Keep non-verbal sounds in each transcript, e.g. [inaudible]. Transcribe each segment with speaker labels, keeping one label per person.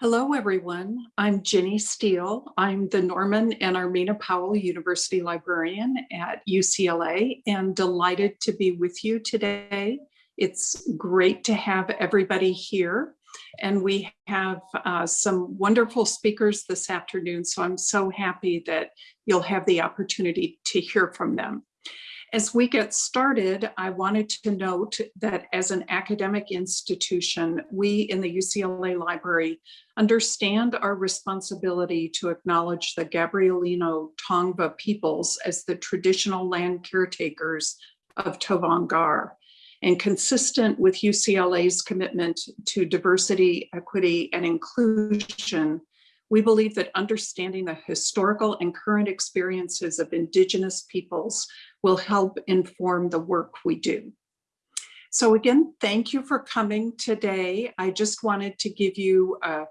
Speaker 1: Hello, everyone. I'm Ginny Steel. I'm the Norman and Armena Powell University Librarian at UCLA and delighted to be with you today. It's great to have everybody here and we have uh, some wonderful speakers this afternoon, so I'm so happy that you'll have the opportunity to hear from them. As we get started, I wanted to note that as an academic institution, we in the UCLA Library understand our responsibility to acknowledge the Gabrielino Tongva peoples as the traditional land caretakers of Tovaangar. And consistent with UCLA's commitment to diversity, equity, and inclusion, we believe that understanding the historical and current experiences of Indigenous peoples will help inform the work we do. So again, thank you for coming today. I just wanted to give you a,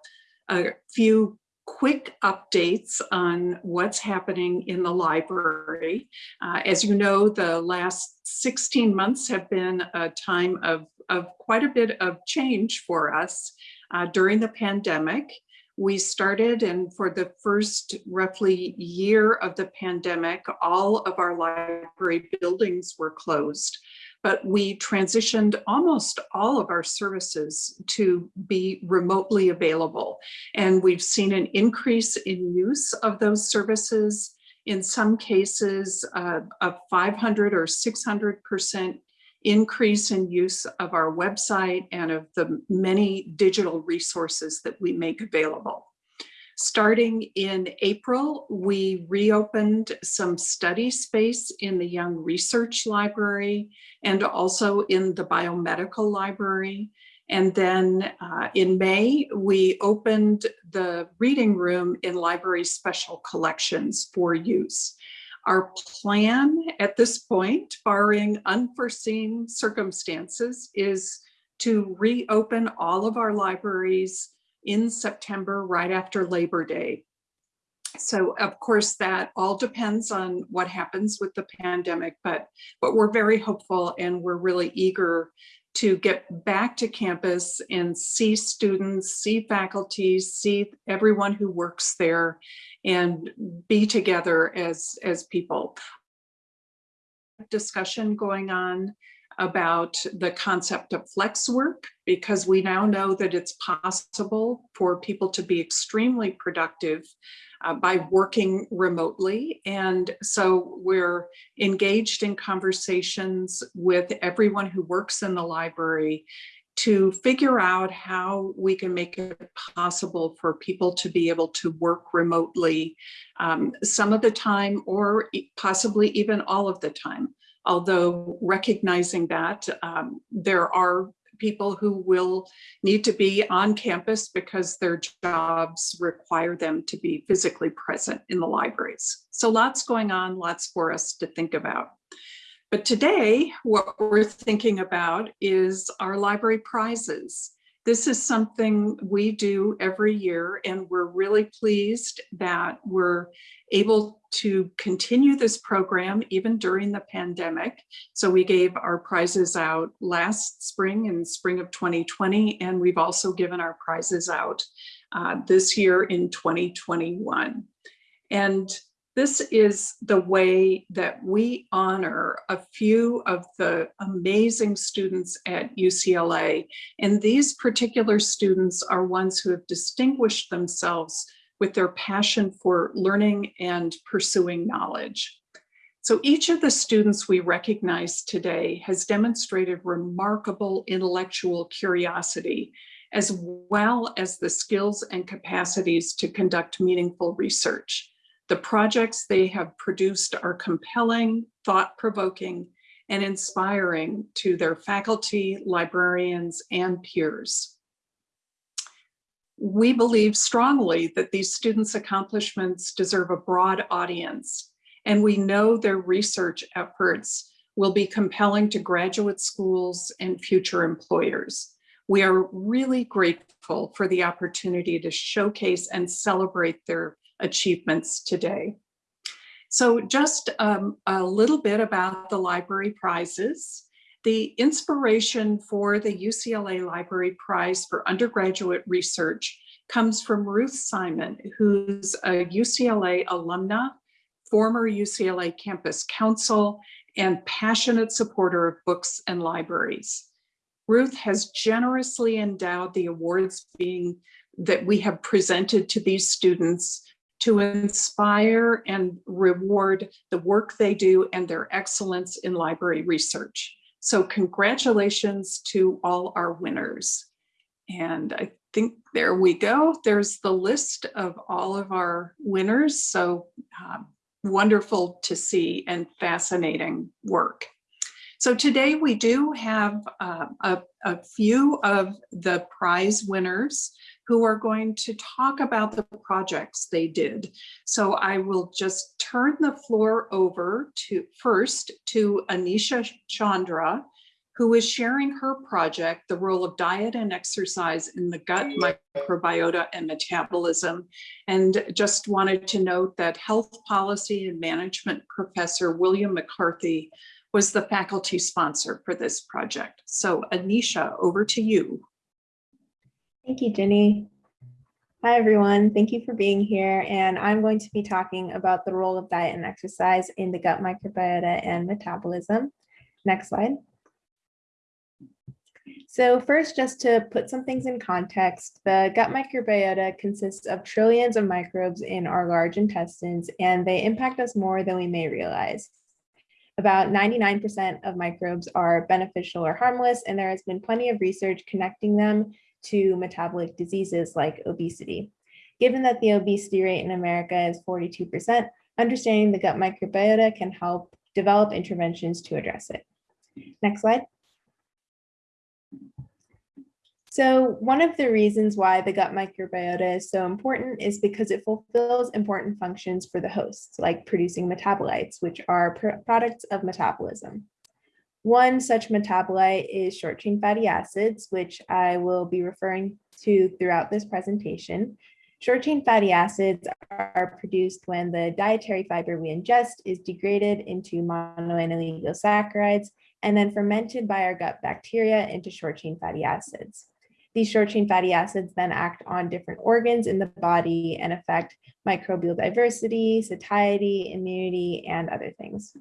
Speaker 1: a few quick updates on what's happening in the library. Uh, as you know, the last 16 months have been a time of, of quite a bit of change for us uh, during the pandemic we started and for the first roughly year of the pandemic, all of our library buildings were closed, but we transitioned almost all of our services to be remotely available. And we've seen an increase in use of those services in some cases uh, a 500 or 600% increase in use of our website and of the many digital resources that we make available. Starting in April, we reopened some study space in the Young Research Library and also in the Biomedical Library. And then uh, in May, we opened the reading room in library special collections for use. Our plan at this point, barring unforeseen circumstances, is to reopen all of our libraries in September, right after Labor Day. So of course that all depends on what happens with the pandemic, but, but we're very hopeful and we're really eager to get back to campus and see students, see faculty, see everyone who works there and be together as, as people. Discussion going on about the concept of flex work because we now know that it's possible for people to be extremely productive uh, by working remotely. And so we're engaged in conversations with everyone who works in the library to figure out how we can make it possible for people to be able to work remotely um, some of the time or possibly even all of the time. Although recognizing that um, there are people who will need to be on campus because their jobs require them to be physically present in the libraries. So lots going on, lots for us to think about. But today, what we're thinking about is our library prizes. This is something we do every year, and we're really pleased that we're able to continue this program even during the pandemic. So we gave our prizes out last spring in spring of 2020, and we've also given our prizes out uh, this year in 2021. And this is the way that we honor a few of the amazing students at UCLA. And these particular students are ones who have distinguished themselves with their passion for learning and pursuing knowledge. So each of the students we recognize today has demonstrated remarkable intellectual curiosity, as well as the skills and capacities to conduct meaningful research. The projects they have produced are compelling, thought-provoking, and inspiring to their faculty, librarians, and peers. We believe strongly that these students' accomplishments deserve a broad audience, and we know their research efforts will be compelling to graduate schools and future employers. We are really grateful for the opportunity to showcase and celebrate their achievements today. So just um, a little bit about the library prizes. The inspiration for the UCLA Library Prize for Undergraduate Research comes from Ruth Simon, who's a UCLA alumna, former UCLA campus counsel, and passionate supporter of books and libraries. Ruth has generously endowed the awards being that we have presented to these students to inspire and reward the work they do and their excellence in library research. So congratulations to all our winners. And I think there we go. There's the list of all of our winners. So um, wonderful to see and fascinating work. So today we do have uh, a, a few of the prize winners who are going to talk about the projects they did. So I will just turn the floor over to first to Anisha Chandra, who is sharing her project, The Role of Diet and Exercise in the Gut Microbiota and Metabolism. And just wanted to note that health policy and management professor William McCarthy was the faculty sponsor for this project. So Anisha, over to you.
Speaker 2: Thank you, Jenny. Hi, everyone. Thank you for being here. And I'm going to be talking about the role of diet and exercise in the gut microbiota and metabolism. Next slide. So first, just to put some things in context, the gut microbiota consists of trillions of microbes in our large intestines, and they impact us more than we may realize. About 99% of microbes are beneficial or harmless, and there has been plenty of research connecting them to metabolic diseases like obesity. Given that the obesity rate in America is 42%, understanding the gut microbiota can help develop interventions to address it. Next slide. So one of the reasons why the gut microbiota is so important is because it fulfills important functions for the host, like producing metabolites, which are products of metabolism. One such metabolite is short chain fatty acids, which I will be referring to throughout this presentation. Short chain fatty acids are produced when the dietary fiber we ingest is degraded into mono and then fermented by our gut bacteria into short chain fatty acids. These short chain fatty acids then act on different organs in the body and affect microbial diversity, satiety, immunity, and other things.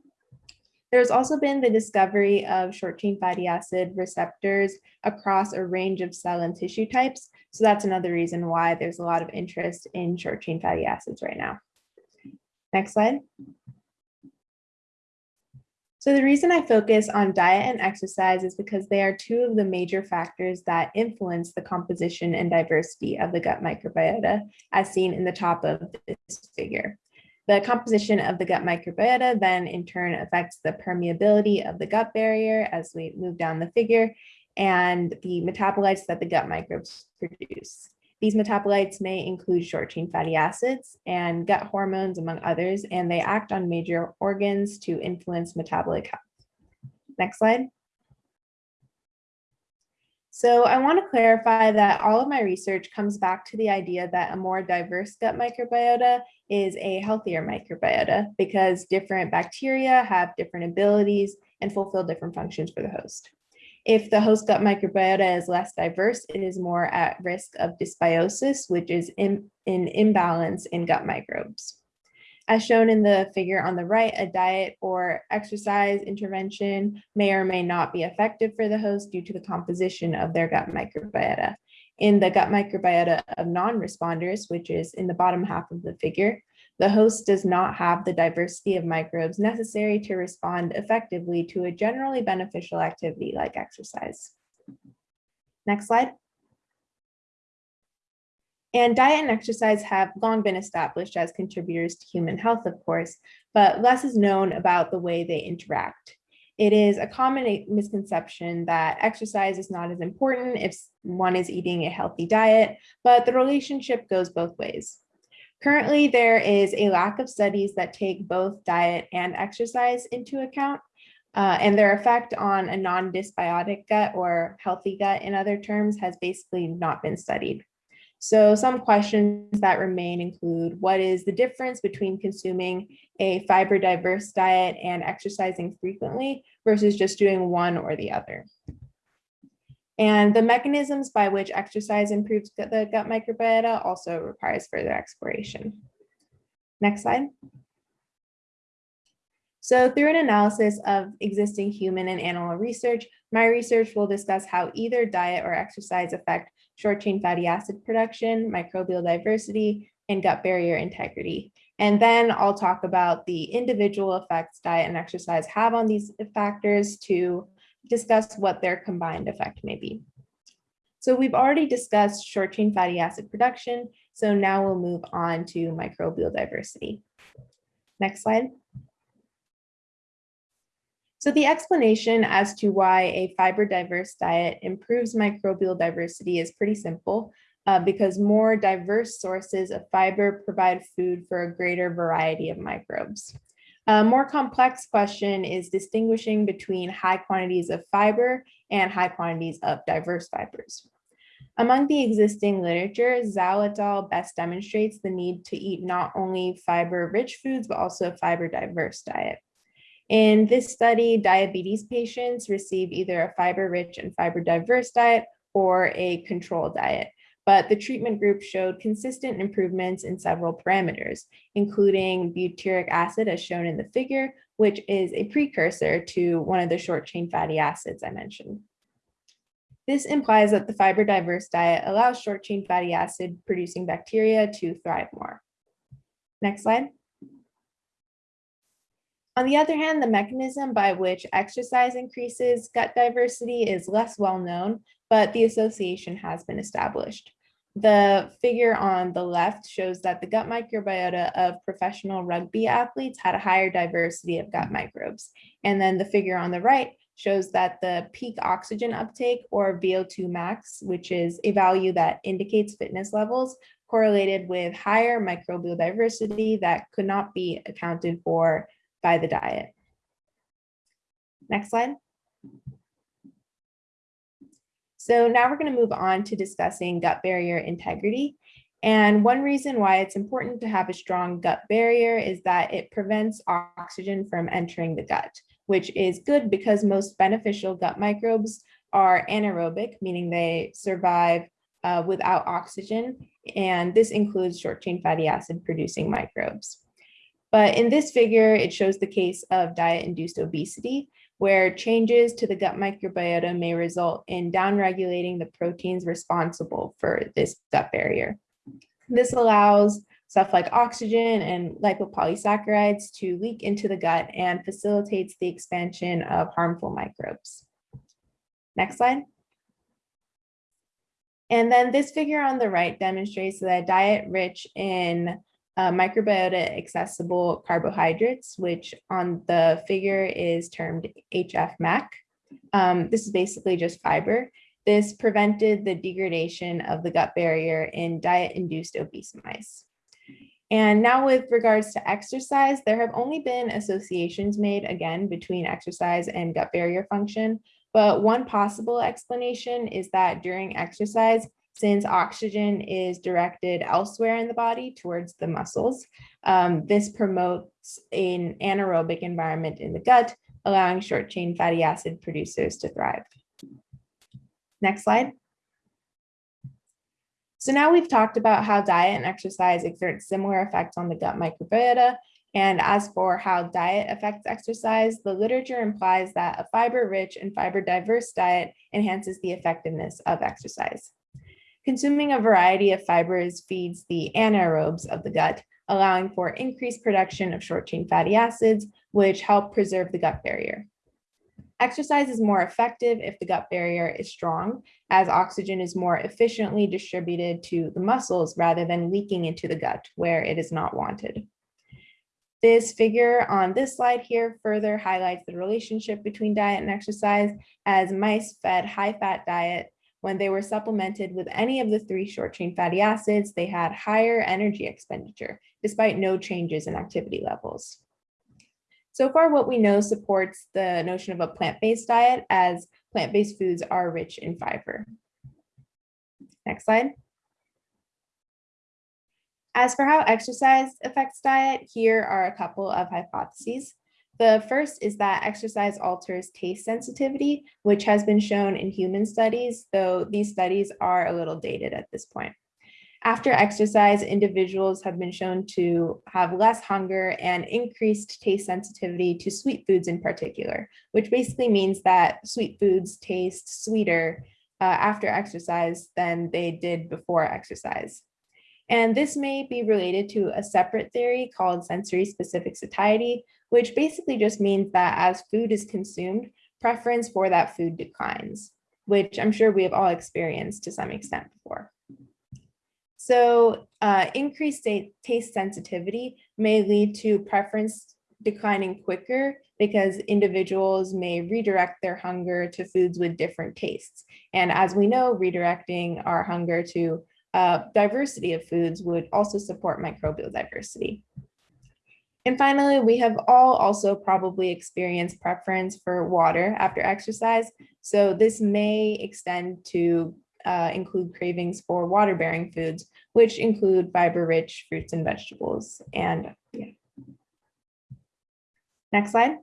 Speaker 2: There's also been the discovery of short chain fatty acid receptors across a range of cell and tissue types. So that's another reason why there's a lot of interest in short chain fatty acids right now. Next slide. So the reason I focus on diet and exercise is because they are two of the major factors that influence the composition and diversity of the gut microbiota, as seen in the top of this figure. The composition of the gut microbiota then in turn affects the permeability of the gut barrier as we move down the figure and the metabolites that the gut microbes produce. These metabolites may include short chain fatty acids and gut hormones, among others, and they act on major organs to influence metabolic health. Next slide. So I want to clarify that all of my research comes back to the idea that a more diverse gut microbiota is a healthier microbiota because different bacteria have different abilities and fulfill different functions for the host. If the host gut microbiota is less diverse, it is more at risk of dysbiosis, which is in, an imbalance in gut microbes. As shown in the figure on the right, a diet or exercise intervention may or may not be effective for the host due to the composition of their gut microbiota. In the gut microbiota of non-responders, which is in the bottom half of the figure, the host does not have the diversity of microbes necessary to respond effectively to a generally beneficial activity like exercise. Next slide. And diet and exercise have long been established as contributors to human health, of course, but less is known about the way they interact. It is a common misconception that exercise is not as important if one is eating a healthy diet, but the relationship goes both ways. Currently, there is a lack of studies that take both diet and exercise into account, uh, and their effect on a non-dysbiotic gut or healthy gut in other terms has basically not been studied. So some questions that remain include what is the difference between consuming a fiber diverse diet and exercising frequently versus just doing one or the other? And the mechanisms by which exercise improves the gut microbiota also requires further exploration. Next slide. So through an analysis of existing human and animal research, my research will discuss how either diet or exercise affect short chain fatty acid production, microbial diversity, and gut barrier integrity. And then I'll talk about the individual effects diet and exercise have on these factors to discuss what their combined effect may be. So we've already discussed short chain fatty acid production. So now we'll move on to microbial diversity. Next slide. So the explanation as to why a fiber diverse diet improves microbial diversity is pretty simple uh, because more diverse sources of fiber provide food for a greater variety of microbes. A more complex question is distinguishing between high quantities of fiber and high quantities of diverse fibers. Among the existing literature, Zhao et al. best demonstrates the need to eat not only fiber-rich foods, but also a fiber-diverse diet. In this study, diabetes patients receive either a fiber-rich and fiber-diverse diet or a control diet but the treatment group showed consistent improvements in several parameters, including butyric acid as shown in the figure, which is a precursor to one of the short chain fatty acids I mentioned. This implies that the fiber diverse diet allows short chain fatty acid producing bacteria to thrive more. Next slide. On the other hand, the mechanism by which exercise increases gut diversity is less well known, but the association has been established. The figure on the left shows that the gut microbiota of professional rugby athletes had a higher diversity of gut microbes. And then the figure on the right shows that the peak oxygen uptake or VO2 max, which is a value that indicates fitness levels, correlated with higher microbial diversity that could not be accounted for by the diet. Next slide. So now we're going to move on to discussing gut barrier integrity. And one reason why it's important to have a strong gut barrier is that it prevents oxygen from entering the gut, which is good because most beneficial gut microbes are anaerobic, meaning they survive uh, without oxygen. And this includes short chain fatty acid producing microbes. But in this figure, it shows the case of diet induced obesity, where changes to the gut microbiota may result in downregulating the proteins responsible for this gut barrier. This allows stuff like oxygen and lipopolysaccharides to leak into the gut and facilitates the expansion of harmful microbes. Next slide. And then this figure on the right demonstrates that a diet rich in uh, microbiota accessible carbohydrates, which on the figure is termed HF-MAC. Um, this is basically just fiber. This prevented the degradation of the gut barrier in diet-induced obese mice. And now with regards to exercise, there have only been associations made again between exercise and gut barrier function. But one possible explanation is that during exercise, since oxygen is directed elsewhere in the body towards the muscles. Um, this promotes an anaerobic environment in the gut, allowing short chain fatty acid producers to thrive. Next slide. So now we've talked about how diet and exercise exert similar effects on the gut microbiota. And as for how diet affects exercise, the literature implies that a fiber-rich and fiber-diverse diet enhances the effectiveness of exercise. Consuming a variety of fibers feeds the anaerobes of the gut, allowing for increased production of short chain fatty acids, which help preserve the gut barrier. Exercise is more effective if the gut barrier is strong, as oxygen is more efficiently distributed to the muscles rather than leaking into the gut where it is not wanted. This figure on this slide here further highlights the relationship between diet and exercise as mice fed high fat diet when they were supplemented with any of the three short chain fatty acids, they had higher energy expenditure despite no changes in activity levels. So far, what we know supports the notion of a plant-based diet as plant-based foods are rich in fiber. Next slide. As for how exercise affects diet, here are a couple of hypotheses. The first is that exercise alters taste sensitivity, which has been shown in human studies, though these studies are a little dated at this point. After exercise, individuals have been shown to have less hunger and increased taste sensitivity to sweet foods in particular, which basically means that sweet foods taste sweeter uh, after exercise than they did before exercise. And this may be related to a separate theory called sensory specific satiety, which basically just means that as food is consumed, preference for that food declines, which I'm sure we have all experienced to some extent before. So uh, increased taste sensitivity may lead to preference declining quicker because individuals may redirect their hunger to foods with different tastes. And as we know, redirecting our hunger to uh, diversity of foods would also support microbial diversity. And finally, we have all also probably experienced preference for water after exercise. So this may extend to uh, include cravings for water-bearing foods, which include fiber-rich fruits and vegetables. And yeah. Next slide.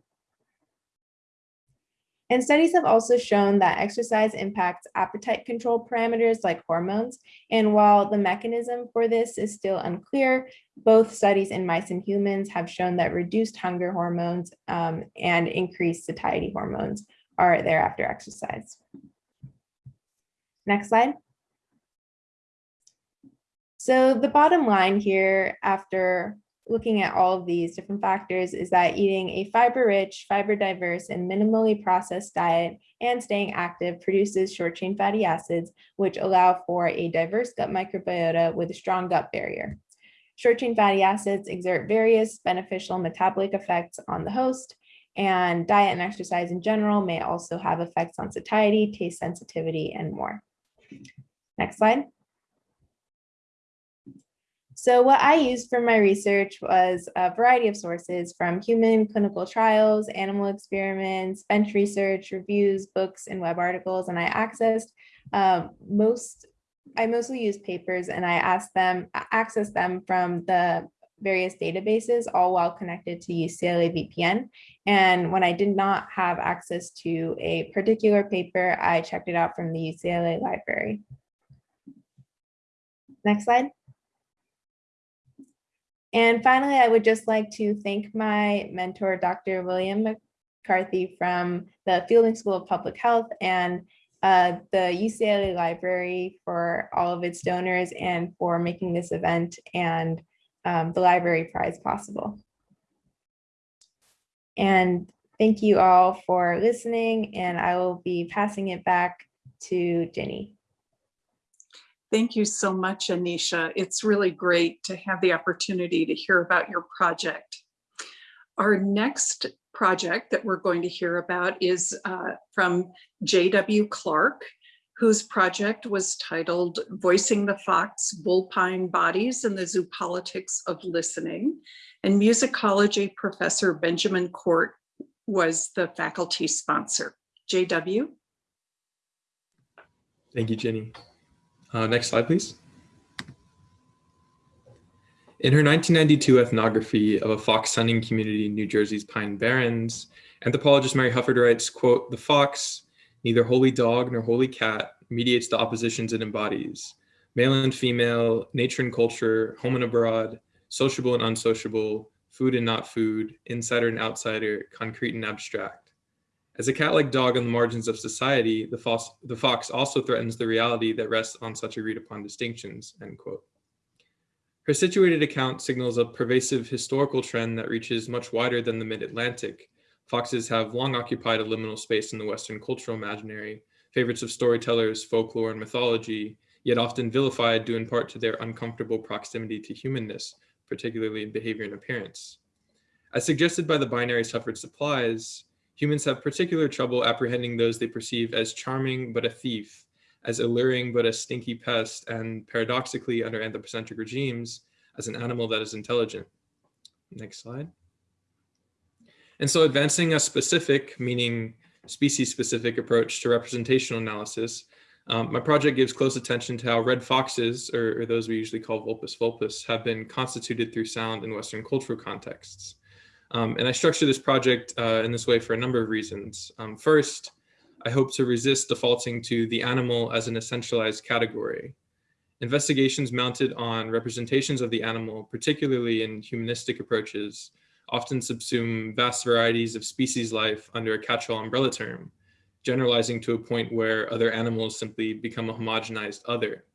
Speaker 2: And studies have also shown that exercise impacts appetite control parameters like hormones. And while the mechanism for this is still unclear, both studies in mice and humans have shown that reduced hunger hormones um, and increased satiety hormones are there after exercise. Next slide. So the bottom line here after looking at all of these different factors is that eating a fiber-rich, fiber-diverse, and minimally processed diet and staying active produces short-chain fatty acids, which allow for a diverse gut microbiota with a strong gut barrier. Short-chain fatty acids exert various beneficial metabolic effects on the host, and diet and exercise in general may also have effects on satiety, taste sensitivity, and more. Next slide. So what I used for my research was a variety of sources from human clinical trials, animal experiments, bench research, reviews, books, and web articles. And I accessed uh, most, I mostly used papers and I asked them, accessed them from the various databases, all while connected to UCLA VPN. And when I did not have access to a particular paper, I checked it out from the UCLA library. Next slide. And finally, I would just like to thank my mentor, Dr. William McCarthy from the Fielding School of Public Health and uh, the UCLA Library for all of its donors and for making this event and um, the library prize possible. And thank you all for listening and I will be passing it back to Jenny.
Speaker 1: Thank you so much, Anisha. It's really great to have the opportunity to hear about your project. Our next project that we're going to hear about is uh, from J.W. Clark, whose project was titled Voicing the Fox Vulpine Bodies and the Zoopolitics of Listening. And musicology professor Benjamin Court was the faculty sponsor. JW.
Speaker 3: Thank you, Jenny. Uh, next slide, please. In her 1992 ethnography of a fox hunting community in New Jersey's Pine Barrens, anthropologist Mary Hufford writes, quote, the fox, neither holy dog nor holy cat, mediates the oppositions it embodies. Male and female, nature and culture, home and abroad, sociable and unsociable, food and not food, insider and outsider, concrete and abstract. As a cat-like dog on the margins of society, the fox, the fox also threatens the reality that rests on such agreed upon distinctions, end quote. Her situated account signals a pervasive historical trend that reaches much wider than the mid-Atlantic. Foxes have long occupied a liminal space in the Western cultural imaginary, favorites of storytellers, folklore, and mythology, yet often vilified due in part to their uncomfortable proximity to humanness, particularly in behavior and appearance. As suggested by the binary Hufford supplies, Humans have particular trouble apprehending those they perceive as charming but a thief, as alluring but a stinky pest, and paradoxically under anthropocentric regimes, as an animal that is intelligent. Next slide. And so advancing a specific, meaning species-specific approach to representational analysis, um, my project gives close attention to how red foxes, or, or, those we usually call vulpes vulpes, have been constituted through sound in Western cultural contexts. Um, and I structure this project uh, in this way for a number of reasons. Um, first, I hope to resist defaulting to the animal as an essentialized category. Investigations mounted on representations of the animal, particularly in humanistic approaches, often subsume vast varieties of species life under a catch-all umbrella term, generalizing to a point where other animals simply become a homogenized other.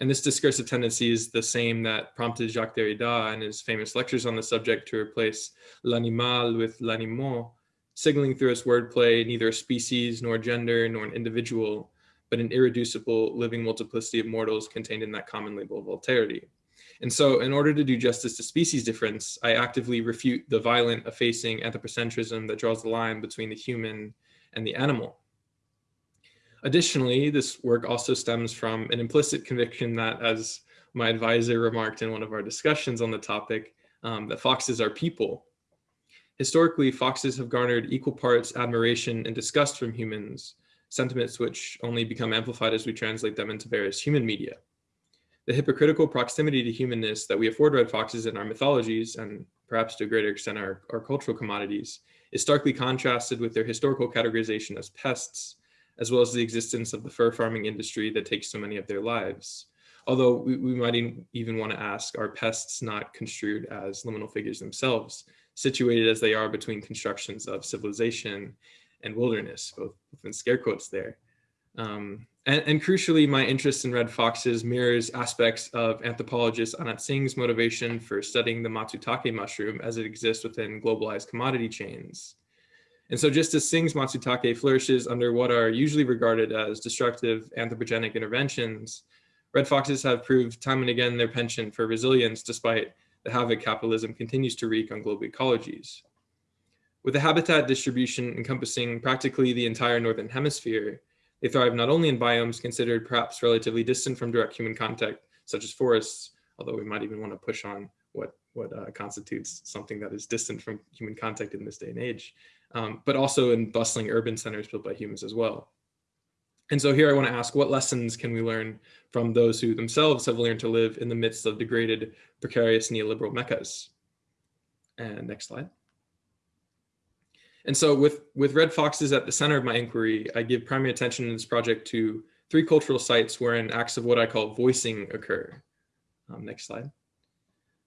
Speaker 3: And this discursive tendency is the same that prompted Jacques Derrida in his famous lectures on the subject to replace l'animal with l'animot, signaling through its wordplay neither a species nor gender nor an individual, but an irreducible living multiplicity of mortals contained in that common label of alterity. And so in order to do justice to species difference, I actively refute the violent, effacing anthropocentrism that draws the line between the human and the animal. Additionally, this work also stems from an implicit conviction that, as my advisor remarked in one of our discussions on the topic, um, that foxes are people. Historically, foxes have garnered equal parts admiration and disgust from humans, sentiments which only become amplified as we translate them into various human media. The hypocritical proximity to humanness that we afford red foxes in our mythologies, and perhaps to a greater extent our, our cultural commodities, is starkly contrasted with their historical categorization as pests, as well as the existence of the fur farming industry that takes so many of their lives. Although we, we might even want to ask, are pests not construed as liminal figures themselves, situated as they are between constructions of civilization and wilderness, both within scare quotes there. Um, and, and, crucially, my interest in red foxes mirrors aspects of anthropologist Anna Tsing's motivation for studying the matsutake mushroom as it exists within globalized commodity chains. And so just as Tsing's matsutake flourishes under what are usually regarded as destructive anthropogenic interventions, red foxes have proved time and again their penchant for resilience despite the havoc capitalism continues to wreak on global ecologies. With a habitat distribution encompassing practically the entire Northern Hemisphere, they thrive not only in biomes considered perhaps relatively distant from direct human contact, such as forests, although we might even want to push on what, what uh, constitutes something that is distant from human contact in this day and age, um, but also in bustling urban centers built by humans as well. And so here I want to ask, what lessons can we learn from those who themselves have learned to live in the midst of degraded, precarious neoliberal meccas? And next slide. And so with, with red foxes at the center of my inquiry, I give primary attention in this project to three cultural sites wherein acts of what I call voicing occur. Um, next slide.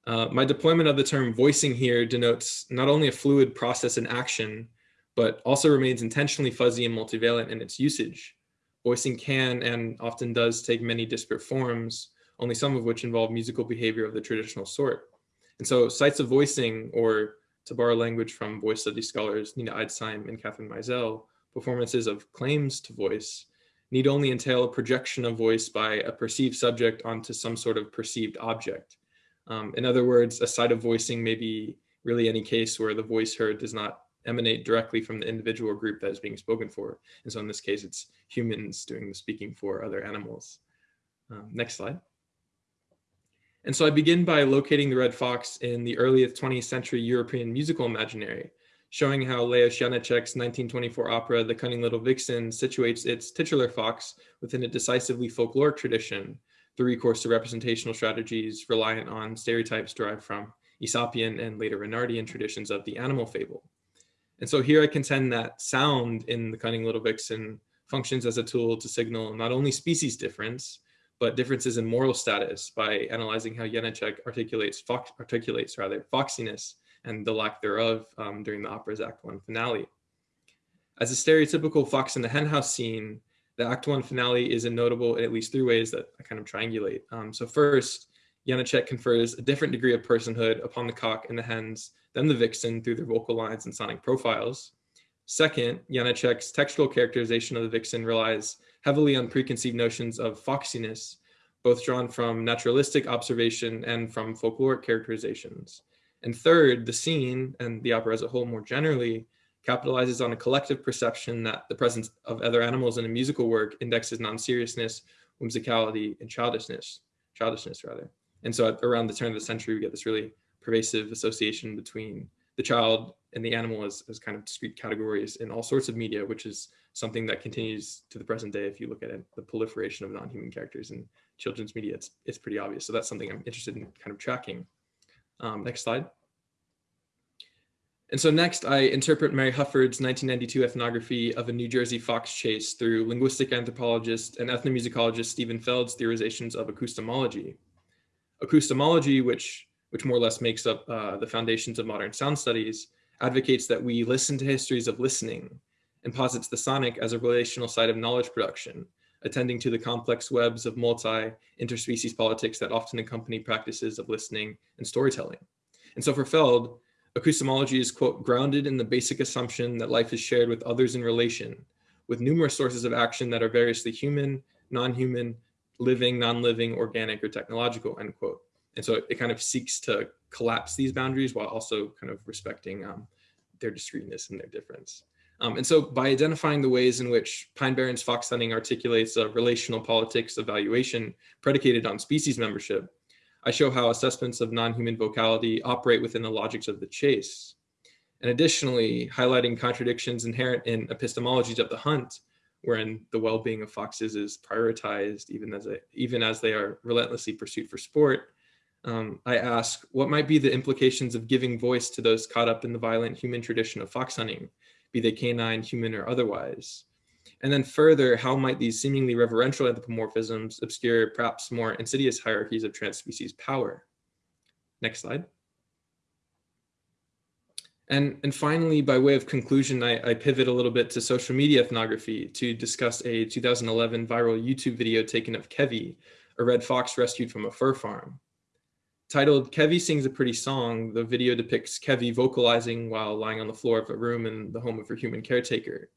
Speaker 3: Uh, my deployment of the term voicing here denotes not only a fluid process in action, but also remains intentionally fuzzy and multivalent in its usage. Voicing can and often does take many disparate forms, only some of which involve musical behavior of the traditional sort. And so sites of voicing, or to borrow language from voice study scholars Nina Eidsheim and Katherine Meizel, performances of claims to voice need only entail a projection of voice by a perceived subject onto some sort of perceived object. Um, in other words, a site of voicing may be really any case where the voice heard does not emanate directly from the individual group that is being spoken for. And so in this case, it's humans doing the speaking for other animals. Um, next slide. And so I begin by locating the red fox in the earliest 20th century European musical imaginary, showing how Leos Janáček's 1924 opera, The Cunning Little Vixen, situates its titular fox within a decisively folkloric tradition, the recourse to representational strategies reliant on stereotypes derived from Aesopian and later Renardian traditions of the animal fable. And so here I contend that sound in The Cunning Little Vixen functions as a tool to signal not only species difference, but differences in moral status by analyzing how Janáček articulates, fox, articulates rather, foxiness and the lack thereof um, during the opera's Act One finale. As a stereotypical fox in the henhouse scene, the Act One finale is notable in at least three ways that I kind of triangulate. Um, so first, Janáček confers a different degree of personhood upon the cock and the hens than the vixen through their vocal lines and sonic profiles. Second, Janáček's textual characterization of the vixen relies heavily on preconceived notions of foxiness, both drawn from naturalistic observation and from folkloric characterizations. And third, the scene and the opera as a whole more generally capitalizes on a collective perception that the presence of other animals in a musical work indexes non-seriousness, whimsicality, and childishness, childishness rather. And so around the turn of the century, we get this really pervasive association between the child and the animal as, as kind of discrete categories in all sorts of media, which is something that continues to the present day. If you look at it, the proliferation of non-human characters in children's media, it's, it's pretty obvious. So that's something I'm interested in kind of tracking. Um, next slide. And so next, I interpret Mary Hufford's 1992 ethnography of a New Jersey fox chase through linguistic anthropologist and ethnomusicologist Stephen Feld's theorizations of acoustemology. Acoustemology, which, which more or less makes up uh, the foundations of modern sound studies, advocates that we listen to histories of listening and posits the sonic as a relational site of knowledge production, attending to the complex webs of multi-interspecies politics that often accompany practices of listening and storytelling. And so for Feld, acoustemology is, quote, grounded in the basic assumption that life is shared with others in relation, with numerous sources of action that are variously human, non-human, living, non-living, organic, or technological, end quote. And so it kind of seeks to collapse these boundaries while also kind of respecting um, their discreteness and their difference. Um, and so by identifying the ways in which Pine Barrens fox hunting articulates a relational politics evaluation predicated on species membership, I show how assessments of non-human vocality operate within the logics of the chase. And additionally, highlighting contradictions inherent in epistemologies of the hunt, wherein the well-being of foxes is prioritized even as, a, even as they are relentlessly pursued for sport, um, I ask, what might be the implications of giving voice to those caught up in the violent human tradition of fox hunting, be they canine, human, or otherwise? And then further, how might these seemingly reverential anthropomorphisms obscure perhaps more insidious hierarchies of transspecies power? Next slide. And, and finally, by way of conclusion, I, I pivot a little bit to social media ethnography to discuss a 2011 viral YouTube video taken of Kevi, a red fox rescued from a fur farm. Titled Kevi Sings a Pretty Song, the video depicts Kevi vocalizing while lying on the floor of a room in the home of her human caretaker.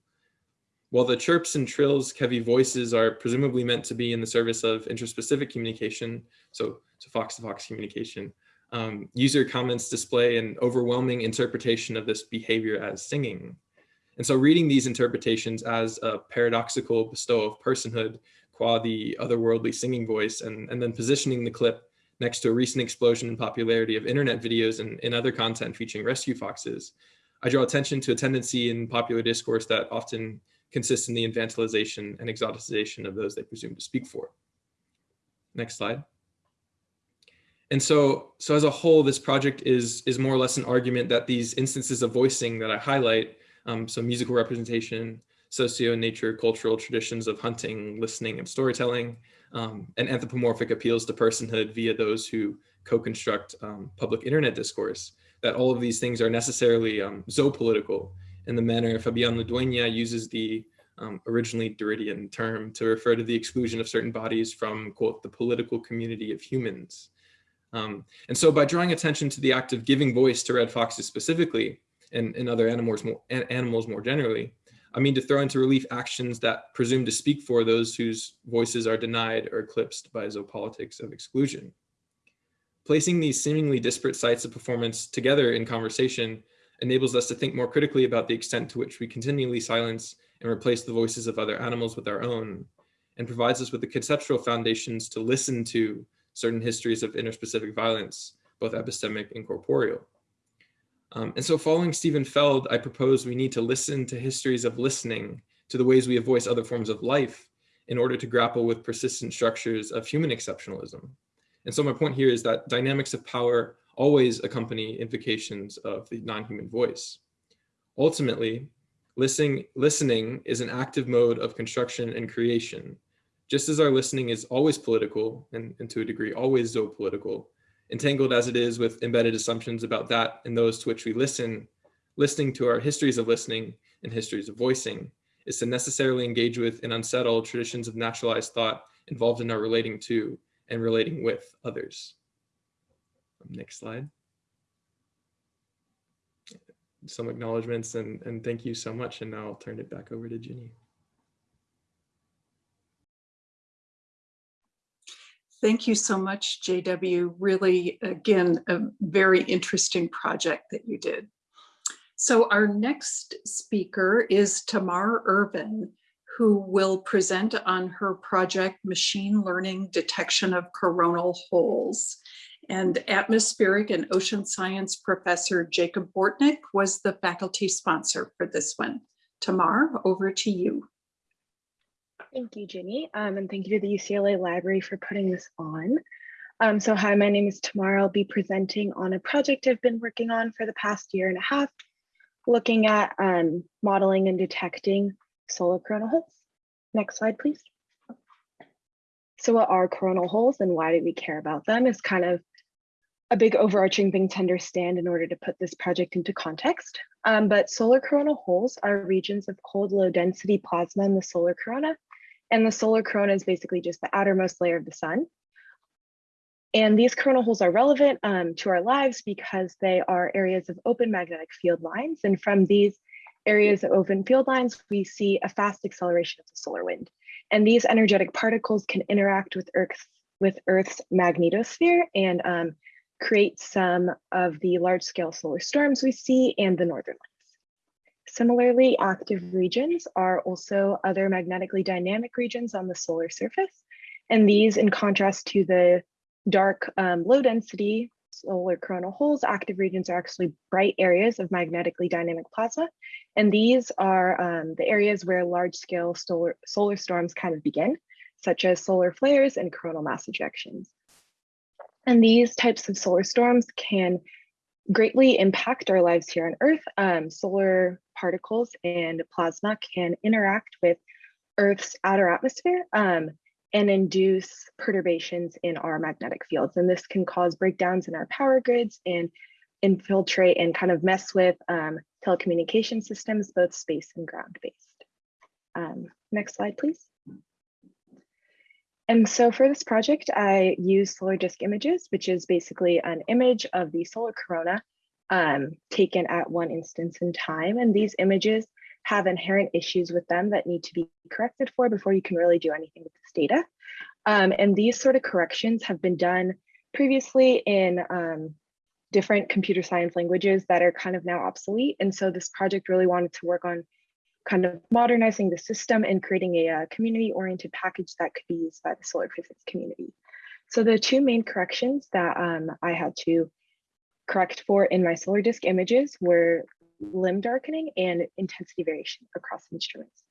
Speaker 3: While the chirps and trills Kevi voices are presumably meant to be in the service of interspecific communication, so, so fox-to-fox communication, um, user comments display an overwhelming interpretation of this behavior as singing. And so reading these interpretations as a paradoxical bestow of personhood qua the otherworldly singing voice and, and then positioning the clip next to a recent explosion in popularity of internet videos and, and other content featuring rescue foxes, I draw attention to a tendency in popular discourse that often consists in the infantilization and exoticization of those they presume to speak for. Next slide. And so, so as a whole, this project is, is more or less an argument that these instances of voicing that I highlight, um, so musical representation, socio-nature cultural traditions of hunting, listening, and storytelling, um, and anthropomorphic appeals to personhood via those who co-construct um, public internet discourse, that all of these things are necessarily um, zoopolitical in the manner Fabian Ludueña uses the um, originally Derridean term to refer to the exclusion of certain bodies from, quote, the political community of humans. Um, and so by drawing attention to the act of giving voice to red foxes specifically, and, and other animals more, animals more generally, I mean to throw into relief actions that presume to speak for those whose voices are denied or eclipsed by zoopolitics of exclusion. Placing these seemingly disparate sites of performance together in conversation enables us to think more critically about the extent to which we continually silence and replace the voices of other animals with our own, and provides us with the conceptual foundations to listen to certain histories of interspecific violence, both epistemic and corporeal. Um, and so following Stephen Feld, I propose we need to listen to histories of listening to the ways we have voiced other forms of life in order to grapple with persistent structures of human exceptionalism. And so my point here is that dynamics of power always accompany invocations of the non-human voice. Ultimately, listening, listening is an active mode of construction and creation. Just as our listening is always political and, and to a degree always zoopolitical, entangled as it is with embedded assumptions about that and those to which we listen, listening to our histories of listening and histories of voicing is to necessarily engage with and unsettle traditions of naturalized thought involved in our relating to and relating with others. Next slide. Some acknowledgements and, and thank you so much. And now I'll turn it back over to Ginny.
Speaker 1: Thank you so much, JW. Really, again, a very interesting project that you did. So our next speaker is Tamar Irvin, who will present on her project, Machine Learning Detection of Coronal Holes. And atmospheric and ocean science professor Jacob Bortnik was the faculty sponsor for this one. Tamar, over to you.
Speaker 4: Thank you, Ginny, um, and thank you to the UCLA Library for putting this on. Um, so hi, my name is Tamar. I'll be presenting on a project I've been working on for the past year and a half looking at um, modeling and detecting solar coronal holes. Next slide, please. So what are coronal holes and why do we care about them is kind of a big overarching thing to understand in order to put this project into context. Um, but solar coronal holes are regions of cold low density plasma in the solar corona. And the solar corona is basically just the outermost layer of the sun. And these coronal holes are relevant um, to our lives because they are areas of open magnetic field lines. And from these areas of open field lines, we see a fast acceleration of the solar wind. And these energetic particles can interact with Earth's, with Earth's magnetosphere and um, create some of the large scale solar storms we see and the northern lights. Similarly, active regions are also other magnetically dynamic regions on the solar surface. And these, in contrast to the dark um, low density solar coronal holes, active regions are actually bright areas of magnetically dynamic plasma. And these are um, the areas where large scale solar, solar storms kind of begin, such as solar flares and coronal mass ejections. And these types of solar storms can greatly impact our lives here on Earth. Um, solar particles and plasma can interact with Earth's outer atmosphere um, and induce perturbations in our magnetic fields. And this can cause breakdowns in our power grids and infiltrate and kind of mess with um, telecommunication systems, both space and ground based. Um, next slide, please. And so for this project, I use solar disk images, which is basically an image of the solar corona um, taken at one instance in time. And these images have inherent issues with them that need to be corrected for before you can really do anything with this data. Um, and these sort of corrections have been done previously in um, different computer science languages that are kind of now obsolete. And so this project really wanted to work on kind of modernizing the system and creating a, a uh, community oriented package that could be used by the solar physics community. So the two main corrections that um, I had to correct for in my solar disk images were limb darkening and intensity variation across instruments.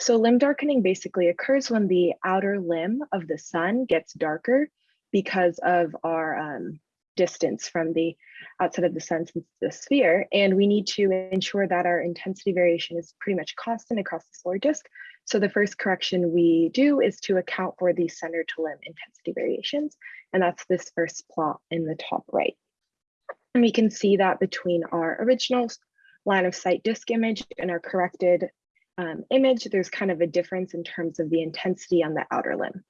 Speaker 4: So limb darkening basically occurs when the outer limb of the sun gets darker because of our um, distance from the outside of the sun since the sphere. And we need to ensure that our intensity variation is pretty much constant across the solar disk. So the first correction we do is to account for the center to limb intensity variations. And that's this first plot in the top right. And we can see that between our original line of sight disk image and our corrected um, image, there's kind of a difference in terms of the intensity on the outer limb.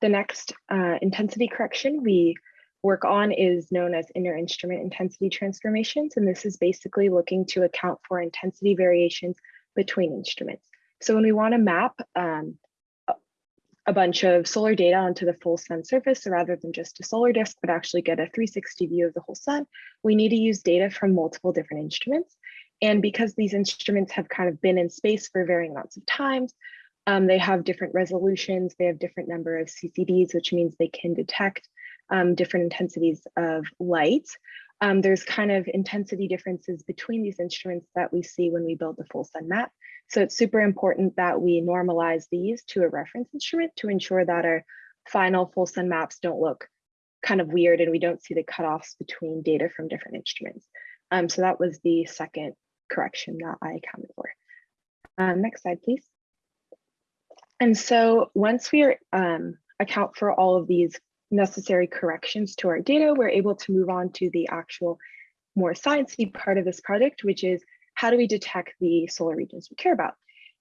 Speaker 4: The next uh, intensity correction we work on is known as inter-instrument intensity transformations, and this is basically looking to account for intensity variations between instruments. So when we want to map um, a bunch of solar data onto the full sun surface, so rather than just a solar disk, but actually get a 360 view of the whole sun, we need to use data from multiple different instruments. And because these instruments have kind of been in space for varying amounts of times, um, they have different resolutions, they have different number of CCDs, which means they can detect um, different intensities of light. Um, there's kind of intensity differences between these instruments that we see when we build the full sun map. So it's super important that we normalize these to a reference instrument to ensure that our final full sun maps don't look kind of weird and we don't see the cutoffs between data from different instruments. Um, so that was the second correction that I accounted for. Um, next slide, please. And so once we are, um, account for all of these necessary corrections to our data, we're able to move on to the actual more sciencey part of this project, which is how do we detect the solar regions we care about?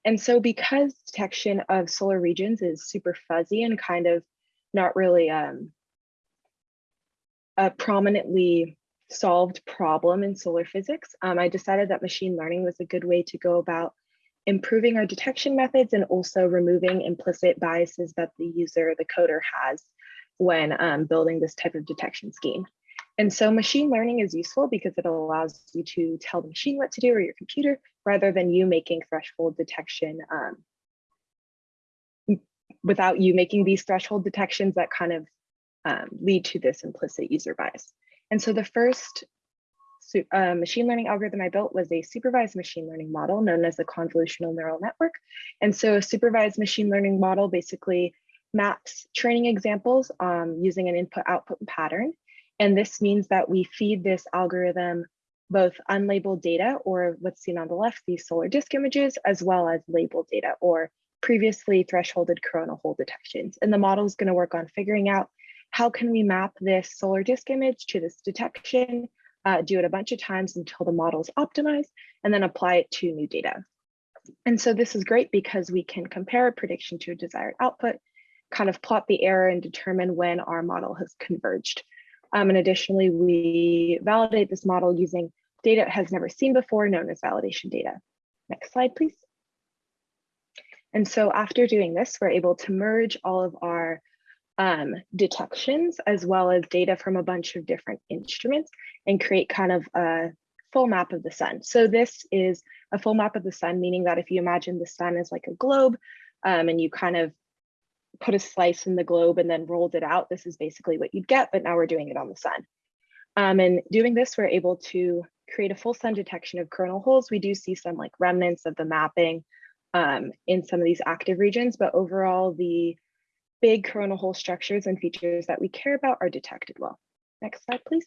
Speaker 4: And so because detection of solar regions is super fuzzy and kind of not really um, a prominently solved problem in solar physics, um, I decided that machine learning was a good way to go about improving our detection methods and also removing implicit biases that the user, the coder has when um, building this type of detection scheme. And so machine learning is useful because it allows you to tell the machine what to do or your computer rather than you making threshold detection um, without you making these threshold detections that kind of um, lead to this implicit user bias. And so the first uh, machine learning algorithm I built was a supervised machine learning model known as a convolutional neural network. And so a supervised machine learning model basically maps training examples um, using an input output pattern. And this means that we feed this algorithm both unlabeled data or what's seen on the left, these solar disk images, as well as labeled data or previously thresholded coronal hole detections. And the model is gonna work on figuring out how can we map this solar disk image to this detection, uh, do it a bunch of times until the model is optimized, and then apply it to new data. And so this is great because we can compare a prediction to a desired output, kind of plot the error and determine when our model has converged. Um, and additionally, we validate this model using data it has never seen before, known as validation data. Next slide, please. And so after doing this, we're able to merge all of our um, detections as well as data from a bunch of different instruments and create kind of a full map of the sun. So this is a full map of the sun, meaning that if you imagine the sun as like a globe um, and you kind of put a slice in the globe and then rolled it out, this is basically what you'd get, but now we're doing it on the sun. Um, and doing this, we're able to create a full sun detection of coronal holes. We do see some like remnants of the mapping um, in some of these active regions, but overall the big coronal hole structures and features that we care about are detected well. Next slide, please.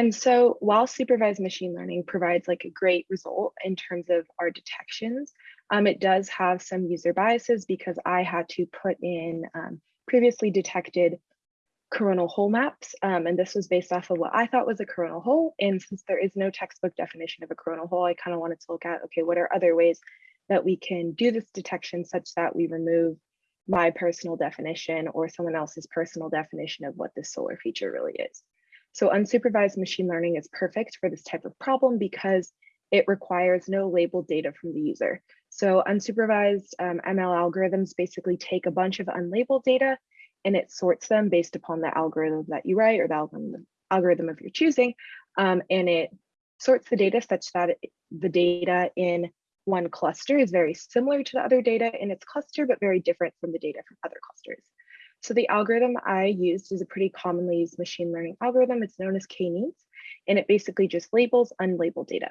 Speaker 4: And so while supervised machine learning provides like a great result in terms of our detections, um, it does have some user biases because I had to put in um, previously detected coronal hole maps. Um, and this was based off of what I thought was a coronal hole. And since there is no textbook definition of a coronal hole, I kind of wanted to look at, okay, what are other ways that we can do this detection such that we remove my personal definition or someone else's personal definition of what this solar feature really is. So unsupervised machine learning is perfect for this type of problem because it requires no labeled data from the user. So unsupervised um, ML algorithms basically take a bunch of unlabeled data and it sorts them based upon the algorithm that you write or the algorithm, algorithm of your choosing. Um, and it sorts the data such that it, the data in one cluster is very similar to the other data in its cluster, but very different from the data from other clusters. So the algorithm I used is a pretty commonly used machine learning algorithm. It's known as k-means, and it basically just labels unlabeled data.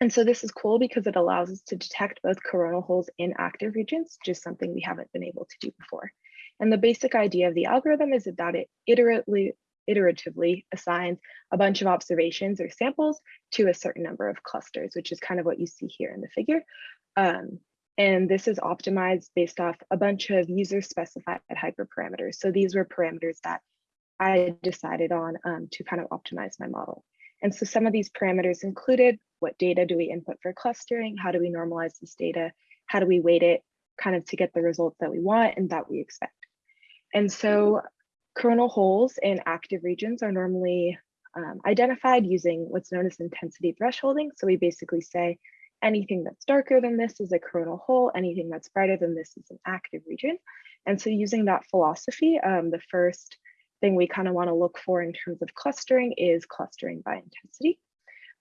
Speaker 4: And so this is cool because it allows us to detect both coronal holes in active regions, just something we haven't been able to do before. And the basic idea of the algorithm is that it iteratively, iteratively assigns a bunch of observations or samples to a certain number of clusters, which is kind of what you see here in the figure. Um, and this is optimized based off a bunch of user specified hyperparameters. So these were parameters that I decided on um, to kind of optimize my model. And so some of these parameters included what data do we input for clustering? How do we normalize this data? How do we weight it kind of to get the results that we want and that we expect? And so coronal holes in active regions are normally um, identified using what's known as intensity thresholding. So we basically say anything that's darker than this is a coronal hole, anything that's brighter than this is an active region. And so using that philosophy, um, the first thing we kind of want to look for in terms of clustering is clustering by intensity.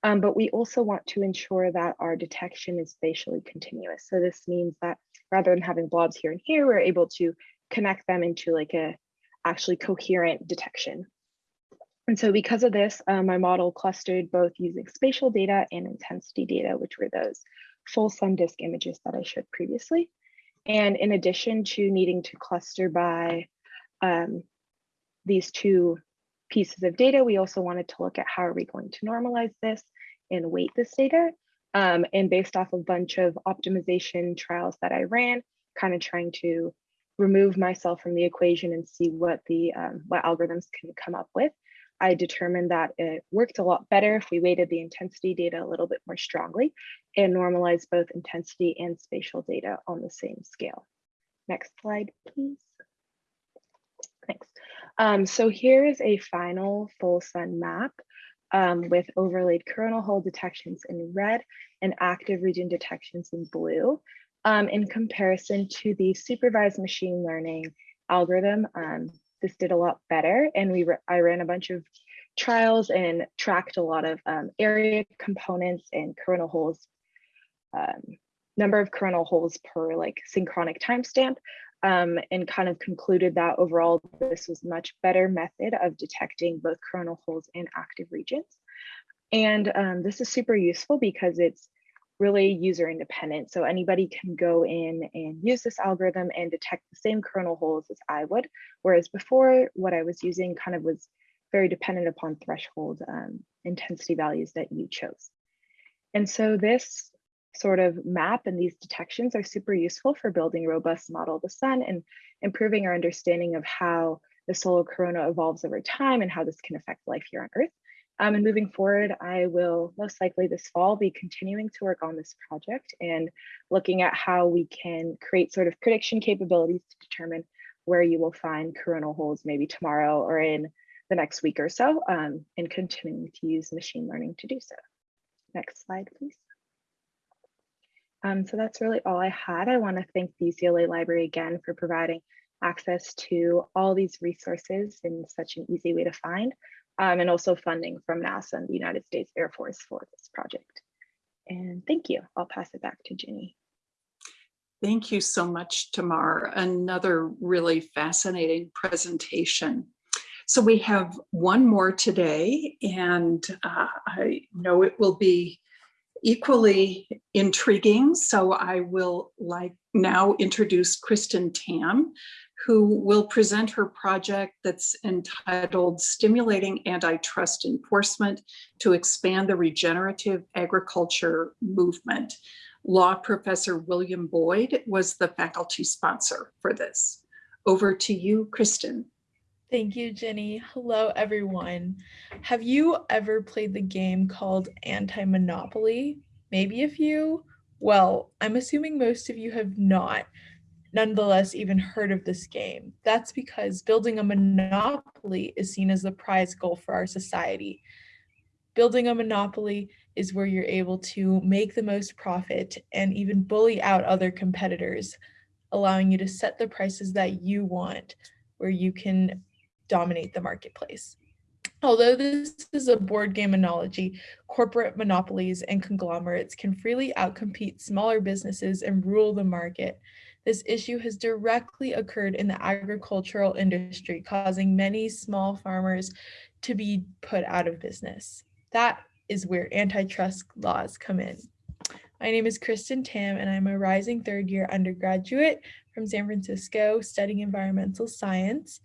Speaker 4: Um, but we also want to ensure that our detection is spatially continuous. So this means that rather than having blobs here and here, we're able to connect them into like a actually coherent detection. And so because of this, uh, my model clustered both using spatial data and intensity data, which were those full sun disk images that I showed previously. And in addition to needing to cluster by um, these two pieces of data, we also wanted to look at how are we going to normalize this and weight this data. Um, and based off a bunch of optimization trials that I ran, kind of trying to remove myself from the equation and see what the um, what algorithms can come up with. I determined that it worked a lot better if we weighted the intensity data a little bit more strongly and normalized both intensity and spatial data on the same scale. Next slide, please. Thanks. Um, so here is a final full sun map um, with overlaid coronal hole detections in red and active region detections in blue um, in comparison to the supervised machine learning algorithm. This did a lot better and we I ran a bunch of trials and tracked a lot of um, area components and coronal holes, um, number of coronal holes per like synchronic timestamp um, and kind of concluded that overall this was much better method of detecting both coronal holes and active regions. And um, this is super useful because it's really user independent. So anybody can go in and use this algorithm and detect the same coronal holes as I would. Whereas before what I was using kind of was very dependent upon threshold um, intensity values that you chose. And so this sort of map and these detections are super useful for building robust model of the sun and improving our understanding of how the solar corona evolves over time and how this can affect life here on Earth. Um, and moving forward, I will most likely this fall be continuing to work on this project and looking at how we can create sort of prediction capabilities to determine where you will find coronal holes maybe tomorrow or in the next week or so, um, and continuing to use machine learning to do so. Next slide, please. Um, so that's really all I had. I want to thank the UCLA Library again for providing access to all these resources in such an easy way to find um, and also funding from NASA and the United States Air Force for this project. And thank you. I'll pass it back to Ginny.
Speaker 1: Thank you so much, Tamar. Another really fascinating presentation. So we have one more today, and uh, I know it will be equally intriguing. So I will like now introduce Kristen Tam, who will present her project that's entitled Stimulating Antitrust Enforcement to Expand the Regenerative Agriculture Movement. Law professor William Boyd was the faculty sponsor for this. Over to you, Kristen.
Speaker 5: Thank you, Jenny. Hello, everyone. Have you ever played the game called Anti-Monopoly? Maybe a few? Well, I'm assuming most of you have not, nonetheless even heard of this game. That's because building a monopoly is seen as the prize goal for our society. Building a monopoly is where you're able to make the most profit and even bully out other competitors, allowing you to set the prices that you want, where you can dominate the marketplace. Although this is a board game analogy, corporate monopolies and conglomerates can freely outcompete smaller businesses and rule the market. This issue has directly occurred in the agricultural industry, causing many small farmers to be put out of business. That is where antitrust laws come in. My name is Kristen Tam, and I'm a rising third year undergraduate from San Francisco studying environmental science.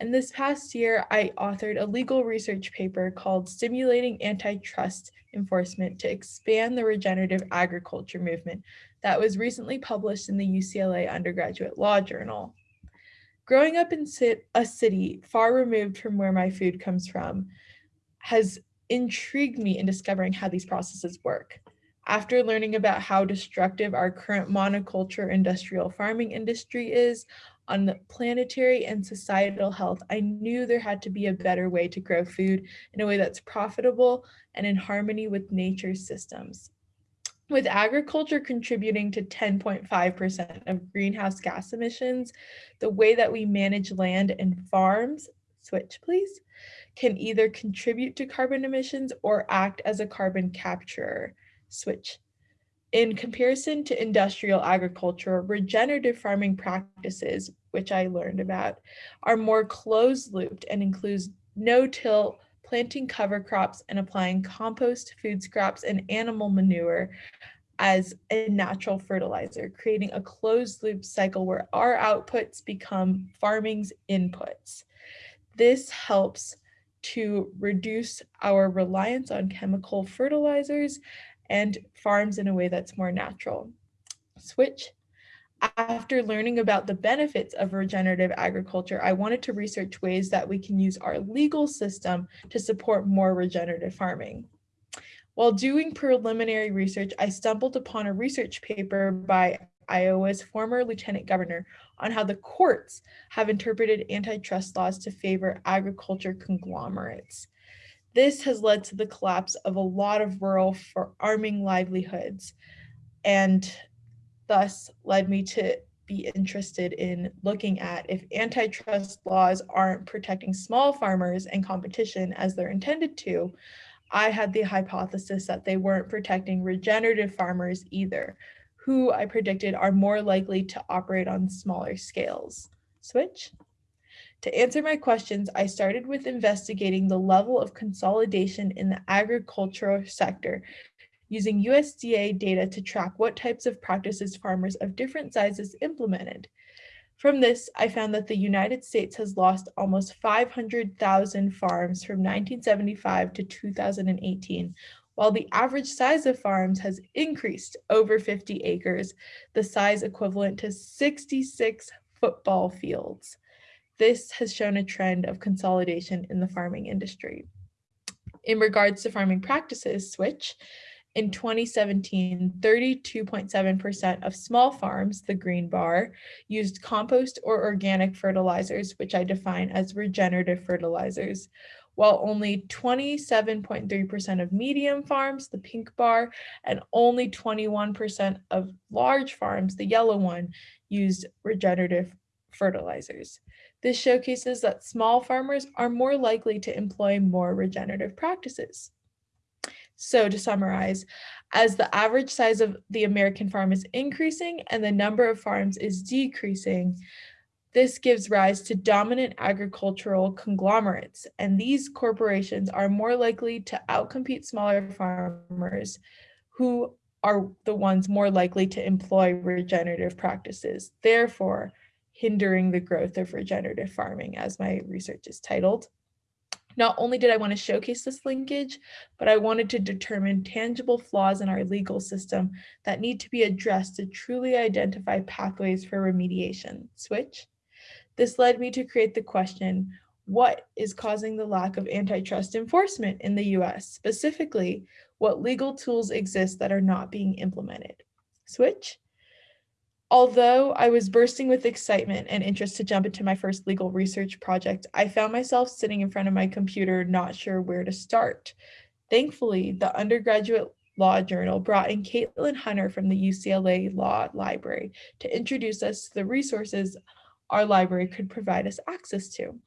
Speaker 5: And this past year, I authored a legal research paper called Stimulating Antitrust Enforcement to Expand the Regenerative Agriculture Movement that was recently published in the UCLA Undergraduate Law Journal. Growing up in a city far removed from where my food comes from has intrigued me in discovering how these processes work. After learning about how destructive our current monoculture industrial farming industry is on the planetary and societal health, I knew there had to be a better way to grow food in a way that's profitable and in harmony with nature's systems. With agriculture contributing to 10.5% of greenhouse gas emissions, the way that we manage land and farms, switch please, can either contribute to carbon emissions or act as a carbon capturer, switch in comparison to industrial agriculture, regenerative farming practices, which I learned about, are more closed looped and includes no-till, planting cover crops and applying compost, food scraps, and animal manure as a natural fertilizer, creating a closed loop cycle where our outputs become farming's inputs. This helps to reduce our reliance on chemical fertilizers and farms in a way that's more natural. Switch. After learning about the benefits of regenerative agriculture, I wanted to research ways that we can use our legal system to support more regenerative farming. While doing preliminary research, I stumbled upon a research paper by Iowa's former lieutenant governor on how the courts have interpreted antitrust laws to favor agriculture conglomerates. This has led to the collapse of a lot of rural farming livelihoods and thus led me to be interested in looking at if antitrust laws aren't protecting small farmers and competition as they're intended to, I had the hypothesis that they weren't protecting regenerative farmers either, who I predicted are more likely to operate on smaller scales. Switch. To answer my questions, I started with investigating the level of consolidation in the agricultural sector using USDA data to track what types of practices farmers of different sizes implemented. From this, I found that the United States has lost almost 500,000 farms from 1975 to 2018, while the average size of farms has increased over 50 acres, the size equivalent to 66 football fields. This has shown a trend of consolidation in the farming industry. In regards to farming practices, switch, in 2017, 32.7% of small farms, the green bar, used compost or organic fertilizers, which I define as regenerative fertilizers, while only 27.3% of medium farms, the pink bar, and only 21% of large farms, the yellow one, used regenerative fertilizers. This showcases that small farmers are more likely to employ more regenerative practices. So to summarize, as the average size of the American farm is increasing and the number of farms is decreasing, this gives rise to dominant agricultural conglomerates, and these corporations are more likely to outcompete smaller farmers who are the ones more likely to employ regenerative practices, therefore hindering the growth of regenerative farming, as my research is titled. Not only did I want to showcase this linkage, but I wanted to determine tangible flaws in our legal system that need to be addressed to truly identify pathways for remediation. Switch. This led me to create the question, what is causing the lack of antitrust enforcement in the US? Specifically, what legal tools exist that are not being implemented? Switch. Although I was bursting with excitement and interest to jump into my first legal research project, I found myself sitting in front of my computer not sure where to start. Thankfully, the undergraduate law journal brought in Caitlin Hunter from the UCLA Law Library to introduce us to the resources our library could provide us access to.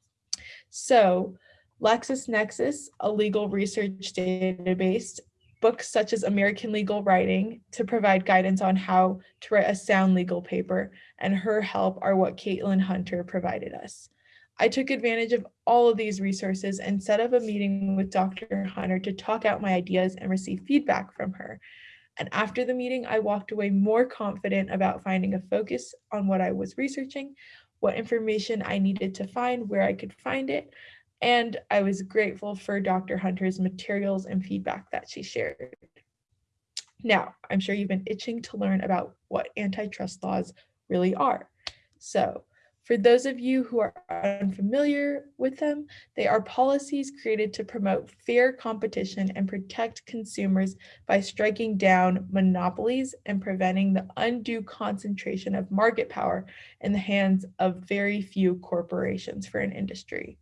Speaker 5: So LexisNexis, a legal research database, books such as American Legal Writing to provide guidance on how to write a sound legal paper, and her help are what Caitlin Hunter provided us. I took advantage of all of these resources and set up a meeting with Dr. Hunter to talk out my ideas and receive feedback from her. And after the meeting, I walked away more confident about finding a focus on what I was researching, what information I needed to find, where I could find it, and I was grateful for Dr. Hunter's materials and feedback that she shared. Now, I'm sure you've been itching to learn about what antitrust laws really are. So for those of you who are unfamiliar with them, they are policies created to promote fair competition and protect consumers by striking down monopolies and preventing the undue concentration of market power in the hands of very few corporations for an industry.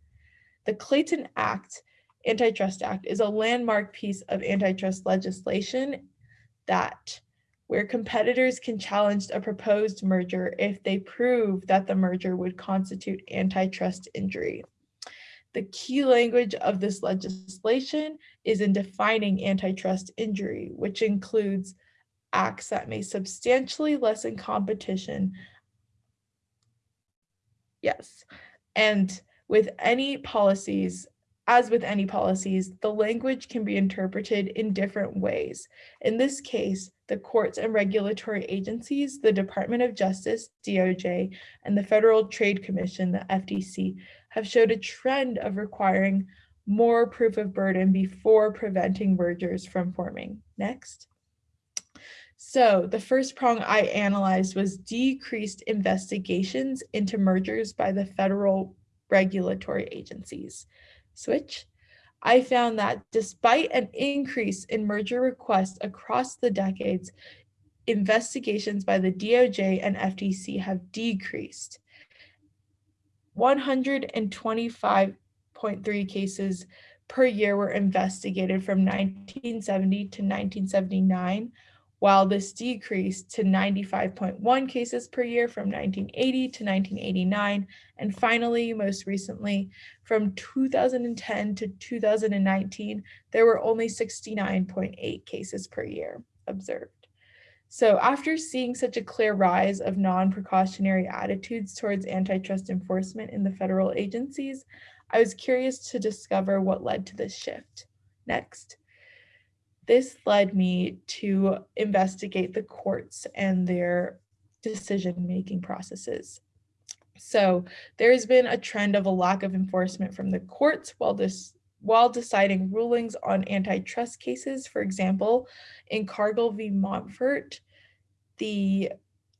Speaker 5: The Clayton Act, Antitrust Act, is a landmark piece of antitrust legislation that where competitors can challenge a proposed merger if they prove that the merger would constitute antitrust injury. The key language of this legislation is in defining antitrust injury, which includes acts that may substantially lessen competition. Yes, and with any policies, as with any policies, the language can be interpreted in different ways. In this case, the courts and regulatory agencies, the Department of Justice, DOJ, and the Federal Trade Commission, the FTC, have showed a trend of requiring more proof of burden before preventing mergers from forming. Next. So the first prong I analyzed was decreased investigations into mergers by the federal regulatory agencies. Switch. I found that despite an increase in merger requests across the decades, investigations by the DOJ and FTC have decreased. 125.3 cases per year were investigated from 1970 to 1979, while this decreased to 95.1 cases per year from 1980 to 1989. And finally, most recently, from 2010 to 2019, there were only 69.8 cases per year observed. So after seeing such a clear rise of non-precautionary attitudes towards antitrust enforcement in the federal agencies, I was curious to discover what led to this shift. Next. This led me to investigate the courts and their decision-making processes. So there has been a trend of a lack of enforcement from the courts while this while deciding rulings on antitrust cases. For example, in Cargill v. Monfort, the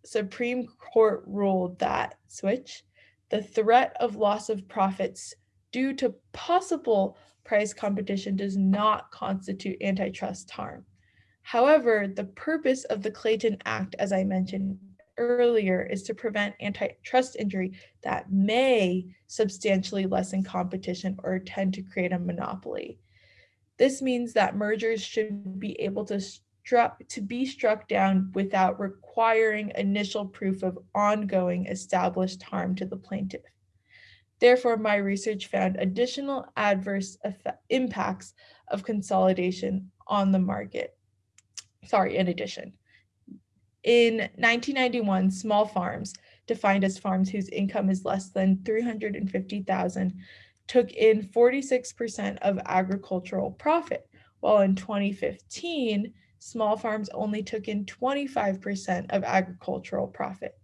Speaker 5: Supreme Court ruled that switch the threat of loss of profits due to possible price competition does not constitute antitrust harm. However, the purpose of the Clayton Act, as I mentioned earlier, is to prevent antitrust injury that may substantially lessen competition or tend to create a monopoly. This means that mergers should be able to struck to be struck down without requiring initial proof of ongoing established harm to the plaintiff. Therefore, my research found additional adverse impacts of consolidation on the market. Sorry, in addition. In 1991, small farms, defined as farms whose income is less than 350,000, took in 46% of agricultural profit, while in 2015, small farms only took in 25% of agricultural profit.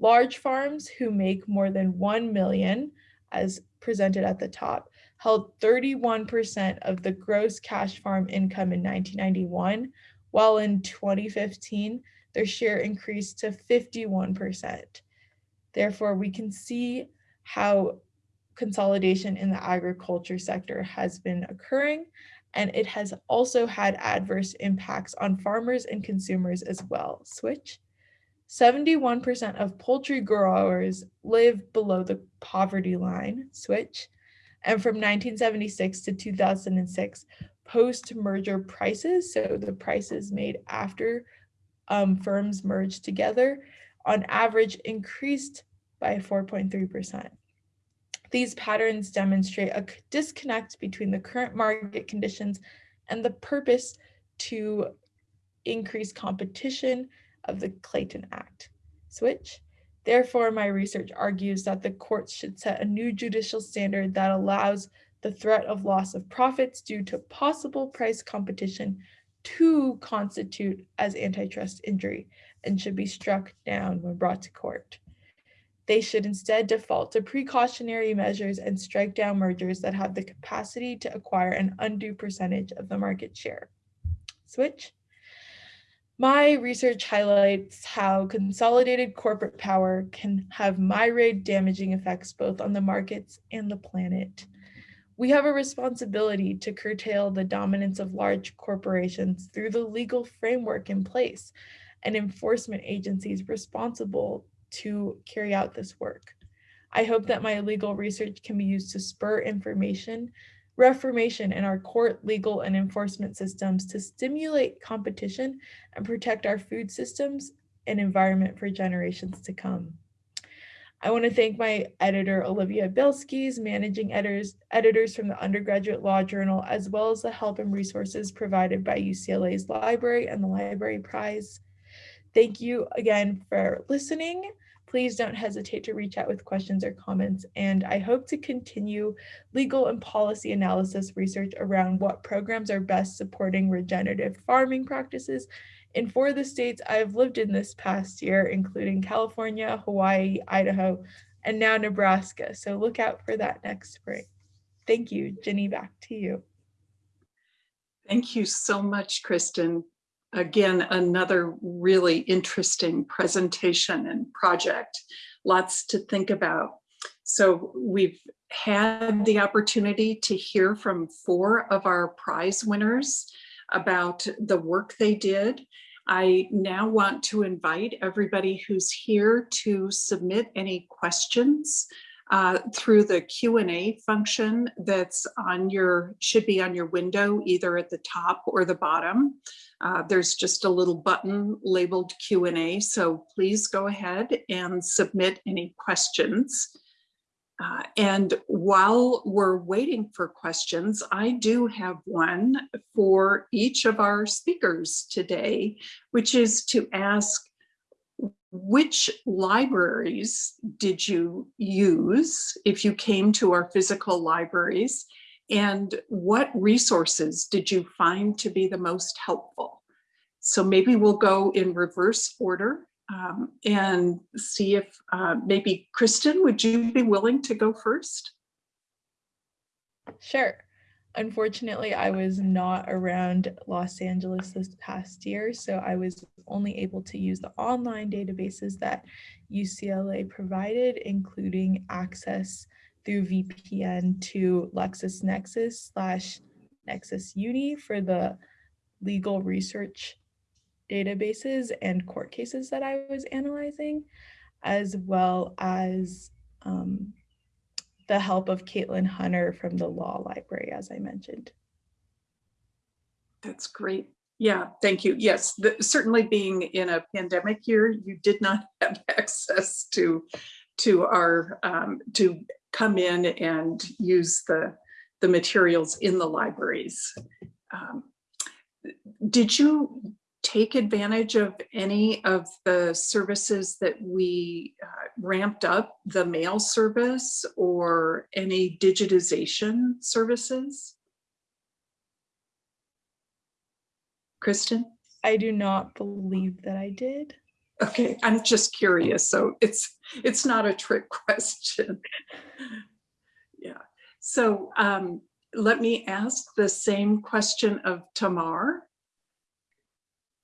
Speaker 5: Large farms who make more than 1 million, as presented at the top, held 31% of the gross cash farm income in 1991, while in 2015, their share increased to 51%. Therefore, we can see how consolidation in the agriculture sector has been occurring, and it has also had adverse impacts on farmers and consumers as well. Switch. 71% of poultry growers live below the poverty line, switch. And from 1976 to 2006, post-merger prices, so the prices made after um, firms merged together, on average increased by 4.3%. These patterns demonstrate a disconnect between the current market conditions and the purpose to increase competition of the Clayton Act. Switch. Therefore, my research argues that the courts should set a new judicial standard that allows the threat of loss of profits due to possible price competition to constitute as antitrust injury and should be struck down when brought to court. They should instead default to precautionary measures and strike down mergers that have the capacity to acquire an undue percentage of the market share. Switch. My research highlights how consolidated corporate power can have myriad damaging effects both on the markets and the planet. We have a responsibility to curtail the dominance of large corporations through the legal framework in place and enforcement agencies responsible to carry out this work. I hope that my legal research can be used to spur information, reformation in our court, legal, and enforcement systems to stimulate competition and protect our food systems and environment for generations to come. I want to thank my editor, Olivia Bilskis, managing editors, editors from the Undergraduate Law Journal, as well as the help and resources provided by UCLA's library and the Library Prize. Thank you again for listening. Please don't hesitate to reach out with questions or comments. And I hope to continue legal and policy analysis research around what programs are best supporting regenerative farming practices in four of the states I've lived in this past year, including California, Hawaii, Idaho, and now Nebraska. So look out for that next spring. Thank you. Jenny, back to you.
Speaker 1: Thank you so much, Kristen. Again, another really interesting presentation and project. Lots to think about. So we've had the opportunity to hear from four of our prize winners about the work they did. I now want to invite everybody who's here to submit any questions uh, through the Q&A function that's on your, should be on your window, either at the top or the bottom. Uh, there's just a little button labeled Q&A, so please go ahead and submit any questions. Uh, and while we're waiting for questions, I do have one for each of our speakers today, which is to ask which libraries did you use if you came to our physical libraries and what resources did you find to be the most helpful? So maybe we'll go in reverse order um, and see if uh, maybe Kristen, would you be willing to go first?
Speaker 5: Sure. Unfortunately, I was not around Los Angeles this past year, so I was only able to use the online databases that UCLA provided, including access through VPN to LexisNexis slash Nexis Uni for the legal research databases and court cases that I was analyzing, as well as um, the help of Caitlin Hunter from the law library, as I mentioned.
Speaker 1: That's great. Yeah, thank you. Yes, the- certainly being in a pandemic year, you did not [laughs] have access to to our um, to come in and use the the materials in the libraries. Um, did you take advantage of any of the services that we uh, ramped up, the mail service or any digitization services? Kristen?
Speaker 5: I do not believe that I did.
Speaker 1: Okay, I'm just curious, so it's, it's not a trick [laughs] question. Yeah, so um, let me ask the same question of Tamar.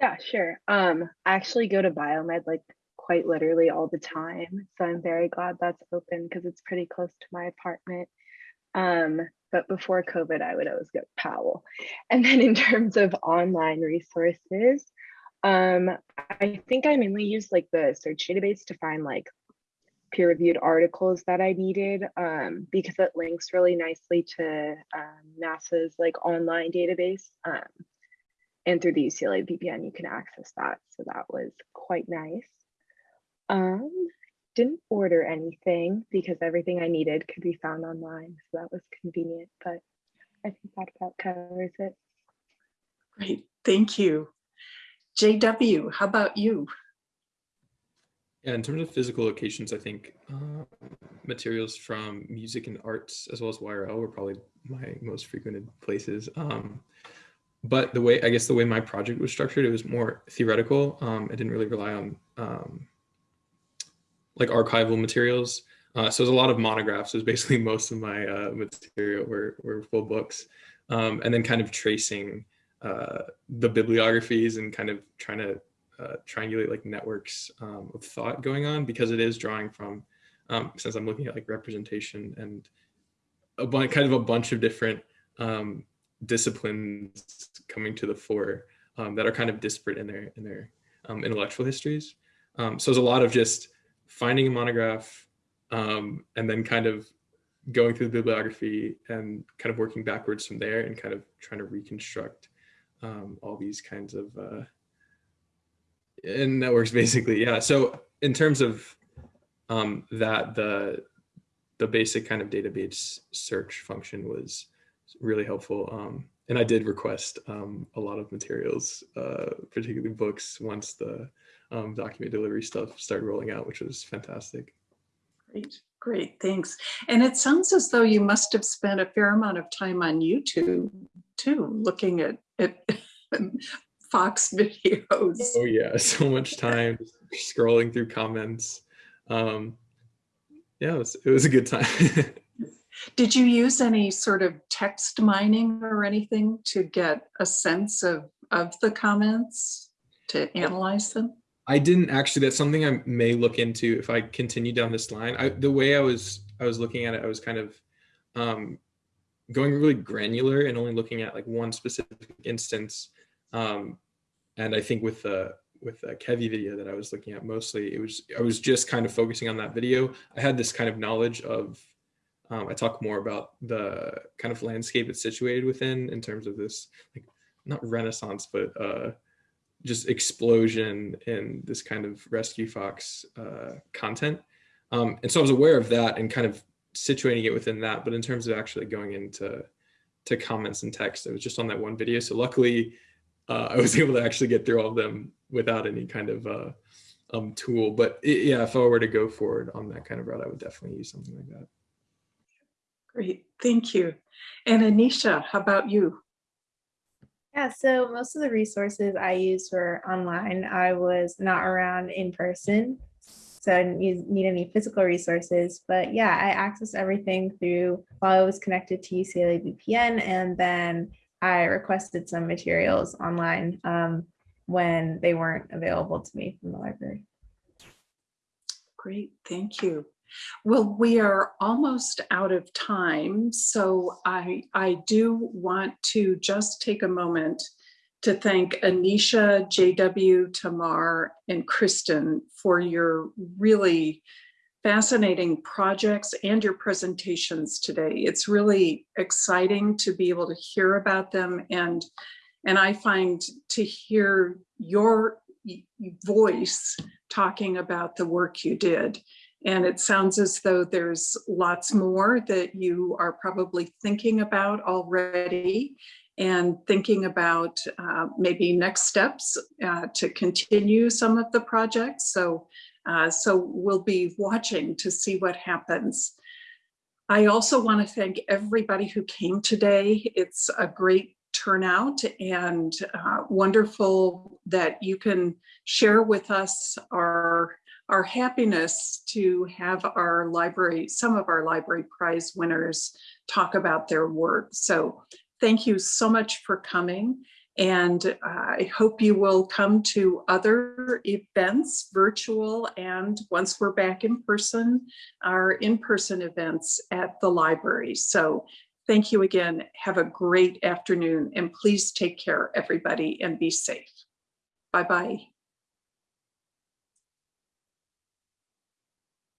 Speaker 4: Yeah, sure. Um, I actually go to biomed like quite literally all the time. So I'm very glad that's open because it's pretty close to my apartment. Um, but before COVID, I would always go Powell. And then in terms of online resources, um, I think I mainly used like the search database to find like peer-reviewed articles that I needed um, because it links really nicely to um, NASA's like online database. Um, and through the UCLA VPN, you can access that. So that was quite nice. Um, didn't order anything because everything I needed could be found online. So that was convenient, but I think that about covers it.
Speaker 1: Great, thank you. JW, how about you?
Speaker 3: Yeah, in terms of physical locations, I think uh, materials from music and arts as well as YRL were probably my most frequented places. Um, but the way, I guess the way my project was structured, it was more theoretical. Um, I didn't really rely on um, like archival materials. Uh, so it was a lot of monographs. It was basically [laughs] most of my uh, material were, were full books. Um, and then kind of tracing uh, the bibliographies and kind of trying to uh, triangulate like networks um, of thought going on because it is drawing from, um, since I'm looking at like representation and a bunch, kind of a bunch of different um, disciplines coming to the fore um, that are kind of disparate in their in their um, intellectual histories. Um, so there's a lot of just finding a monograph and then kind of going through the bibliography and kind of working backwards from there and kind of trying to reconstruct um, all these kinds of uh, and networks [laughs] basically. Yeah. So in terms of um, that, the the basic kind of database search function was really helpful. Um, and I did request um, a lot of materials, uh, particularly books, once the um, document delivery stuff started rolling out, which was fantastic.
Speaker 1: Great, great, thanks. And it sounds as though you must have spent a fair amount of time on YouTube too, looking at, at [laughs] Fox videos.
Speaker 3: Oh yeah, [laughs] so much time scrolling through comments. Um, yeah, it was, it was a good time. [laughs]
Speaker 1: Did you use any sort of text mining or anything to get a sense of, of the comments to analyze them?
Speaker 3: I didn't actually, that's something I may look into if I continue down this line. I, the way I was, I was looking at it, I was kind of um, going really granular and only looking at like one specific instance. Um, and I think with the, with the Kevi video that I was looking at mostly, it was, I was just kind of focusing on that video. I had this kind of knowledge of um, I talk more about the kind of landscape it's situated within in terms of this, like, not renaissance, but uh, just explosion in this kind of rescue fox uh, content. Um, and so I was aware of that and kind of situating it within that. But in terms of actually going into to comments and text, it was just on that one video. So luckily, uh, [laughs] I was able to actually get through all of them without any kind of uh, um, tool. But it, yeah, if I were to go forward on that kind of route, I would definitely use something like that.
Speaker 1: Great, thank you. And Anisha, how about you?
Speaker 2: Yeah, so most of the resources I used were online. I was not around in person, so I didn't use, need any physical resources. But yeah, I accessed everything through while I was connected to UCLA VPN, and then I requested some materials online um, when they weren't available to me from the library.
Speaker 1: Great, thank you. Well, we are almost out of time, so I, I do want to just take a moment to thank Anisha, JW, Tamar, and Kristen for your really fascinating projects and your presentations today. It's really exciting to be able to hear about them and, and I find to hear your voice talking about the work you did. And it sounds as though there's lots more that you are probably thinking about already and thinking about uh, maybe next steps uh, to continue some of the projects. So, uh, so we'll be watching to see what happens. I also want to thank everybody who came today. It's a great turnout and uh, wonderful that you can share with us our our happiness to have our library, some of our library prize winners talk about their work. So thank you so much for coming. And uh, I hope you will come to other events, virtual, and once we're back in person, our in-person events at the library. So thank you again. Have a great afternoon and please take care, everybody, and be safe. Bye-bye.